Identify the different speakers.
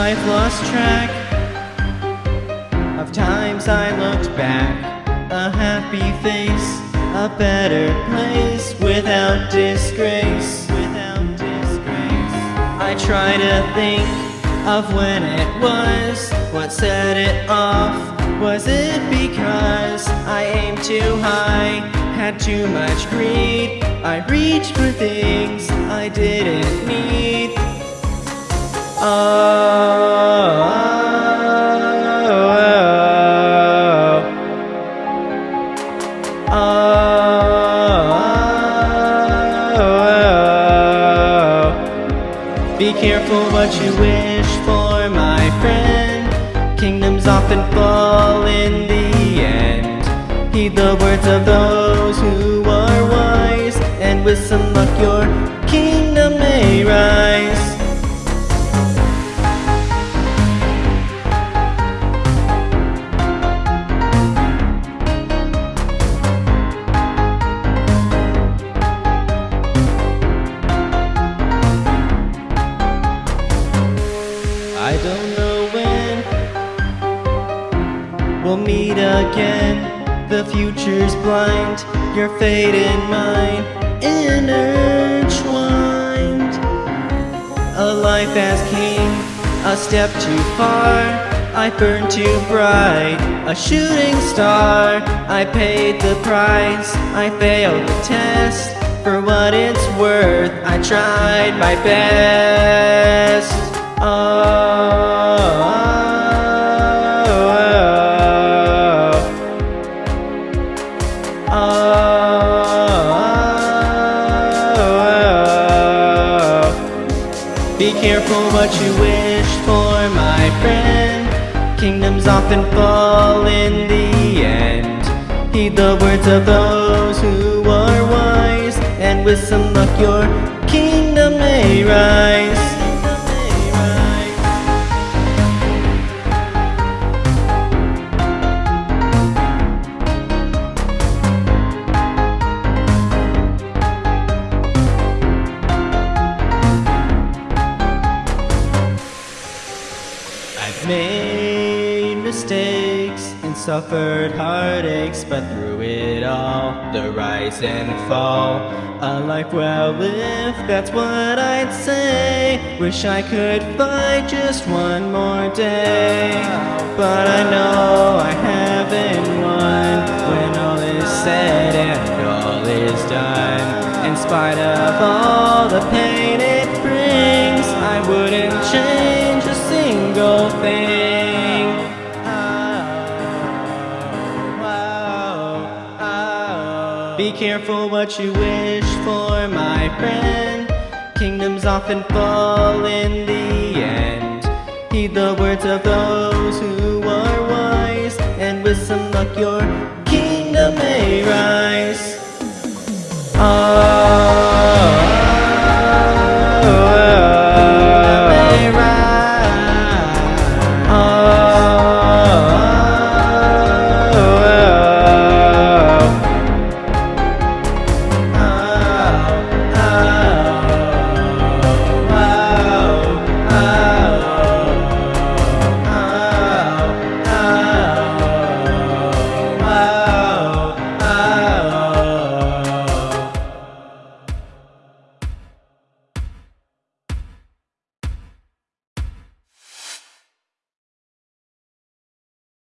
Speaker 1: I've lost track of times I looked back. A happy face, a better place without disgrace. Without disgrace. I try to think of when it was, what set it off. Was it because I aimed too high, had too much greed? I reached for things I didn't need. Be careful what you wish for, my friend. Kingdoms often fall in the end. Heed the words of those who are wise, and with some luck, your we'll meet again. The future's blind, your fate and mine intertwined. A life as king, a step too far. I burned too bright, a shooting star. I paid the price, I failed the test. For what it's worth, I tried my best. Oh, Be careful what you wish for, my friend. Kingdoms often fall in the end. Heed the words of those who are wise, and with some luck, your kingdom may rise. Mistakes and suffered heartaches, but through it all, the rise and fall, a life well lived, that's what I'd say. Wish I could fight just one more day, but I know I haven't won when all is said and all is done. In spite of all the pain Be careful what you wish for, my friend. Kingdoms often fall in the end. Heed the words of those who are wise, and with some luck your kingdom may rise. Oh,